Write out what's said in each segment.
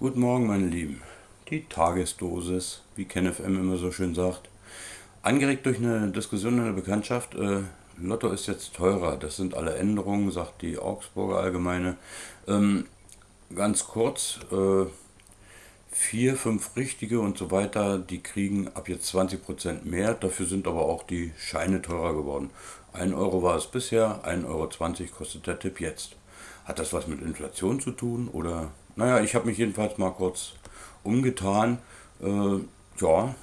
Guten Morgen, meine Lieben. Die Tagesdosis, wie KenFM immer so schön sagt. Angeregt durch eine Diskussion in der Bekanntschaft, äh, Lotto ist jetzt teurer. Das sind alle Änderungen, sagt die Augsburger Allgemeine. Ähm, ganz kurz, äh, vier, fünf richtige und so weiter, die kriegen ab jetzt 20% mehr. Dafür sind aber auch die Scheine teurer geworden. 1 Euro war es bisher, 1,20 Euro kostet der Tipp jetzt. Hat das was mit Inflation zu tun oder naja, ich habe mich jedenfalls mal kurz umgetan. Äh, ja,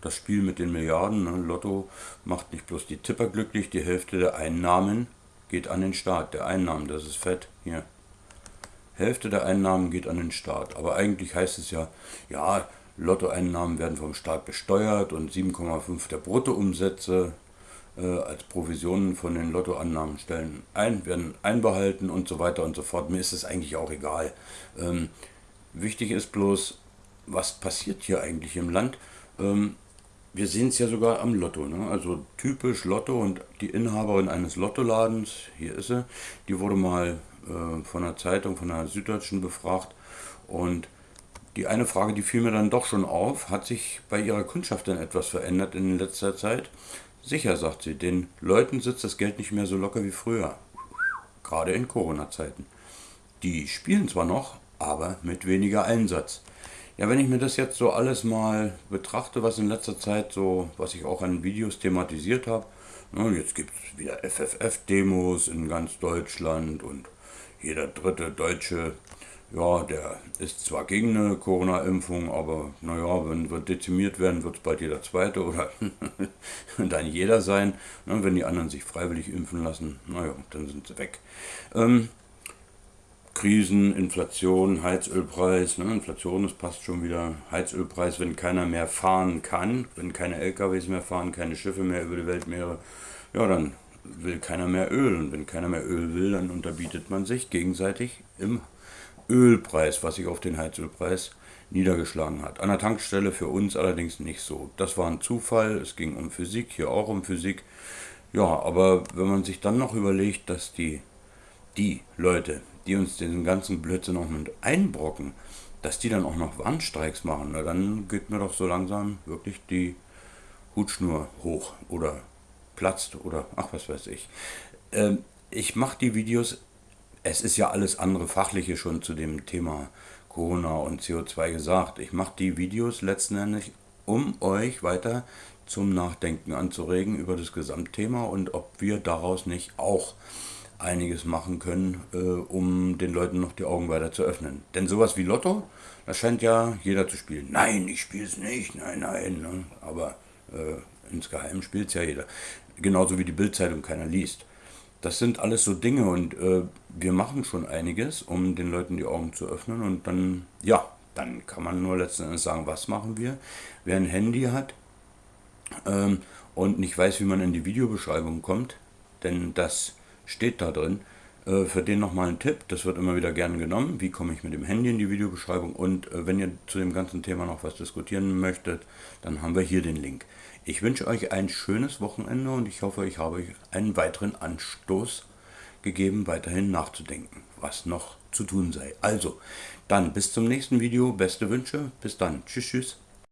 das Spiel mit den Milliarden, ne, Lotto macht nicht bloß die Tipper glücklich, die Hälfte der Einnahmen geht an den Staat. Der Einnahmen, das ist fett, hier. Hälfte der Einnahmen geht an den Staat. Aber eigentlich heißt es ja, ja, Lottoeinnahmen werden vom Staat besteuert und 7,5 der Bruttoumsätze als Provisionen von den Lottoannahmen stellen ein, werden einbehalten und so weiter und so fort. Mir ist es eigentlich auch egal. Ähm, wichtig ist bloß, was passiert hier eigentlich im Land? Ähm, wir sehen es ja sogar am Lotto. Ne? Also typisch Lotto und die Inhaberin eines Lottoladens, hier ist sie, die wurde mal äh, von einer Zeitung, von einer Süddeutschen befragt und die eine Frage, die fiel mir dann doch schon auf, hat sich bei ihrer Kundschaft denn etwas verändert in letzter Zeit? Sicher, sagt sie, den Leuten sitzt das Geld nicht mehr so locker wie früher. Gerade in Corona-Zeiten. Die spielen zwar noch, aber mit weniger Einsatz. Ja, wenn ich mir das jetzt so alles mal betrachte, was in letzter Zeit so, was ich auch an Videos thematisiert habe, ne, jetzt gibt es wieder FFF-Demos in ganz Deutschland und jeder dritte Deutsche ja, der ist zwar gegen eine Corona-Impfung, aber naja, wenn wir dezimiert werden, wird es bald jeder Zweite oder dann jeder sein. Ne, wenn die anderen sich freiwillig impfen lassen, naja, dann sind sie weg. Ähm, Krisen, Inflation, Heizölpreis, ne, Inflation, das passt schon wieder. Heizölpreis, wenn keiner mehr fahren kann, wenn keine LKWs mehr fahren, keine Schiffe mehr über die Weltmeere, ja, dann will keiner mehr Öl. Und wenn keiner mehr Öl will, dann unterbietet man sich gegenseitig im Ölpreis, was sich auf den Heizölpreis niedergeschlagen hat. An der Tankstelle für uns allerdings nicht so. Das war ein Zufall, es ging um Physik, hier auch um Physik. Ja, aber wenn man sich dann noch überlegt, dass die, die Leute, die uns diesen ganzen Blödsinn noch mit einbrocken, dass die dann auch noch Warnstreiks machen, na, dann geht mir doch so langsam wirklich die Hutschnur hoch oder platzt oder ach was weiß ich. Ähm, ich mache die Videos es ist ja alles andere Fachliche schon zu dem Thema Corona und CO2 gesagt. Ich mache die Videos letzten Endes, um euch weiter zum Nachdenken anzuregen über das Gesamtthema und ob wir daraus nicht auch einiges machen können, äh, um den Leuten noch die Augen weiter zu öffnen. Denn sowas wie Lotto, das scheint ja jeder zu spielen. Nein, ich spiele es nicht, nein, nein. Ne? Aber äh, insgeheim spielt es ja jeder. Genauso wie die Bildzeitung keiner liest. Das sind alles so Dinge und äh, wir machen schon einiges, um den Leuten die Augen zu öffnen und dann, ja, dann kann man nur letzten Endes sagen, was machen wir. Wer ein Handy hat ähm, und nicht weiß, wie man in die Videobeschreibung kommt, denn das steht da drin, für den nochmal ein Tipp, das wird immer wieder gerne genommen, wie komme ich mit dem Handy in die Videobeschreibung und äh, wenn ihr zu dem ganzen Thema noch was diskutieren möchtet, dann haben wir hier den Link. Ich wünsche euch ein schönes Wochenende und ich hoffe, ich habe euch einen weiteren Anstoß gegeben, weiterhin nachzudenken, was noch zu tun sei. Also, dann bis zum nächsten Video, beste Wünsche, bis dann, tschüss, tschüss.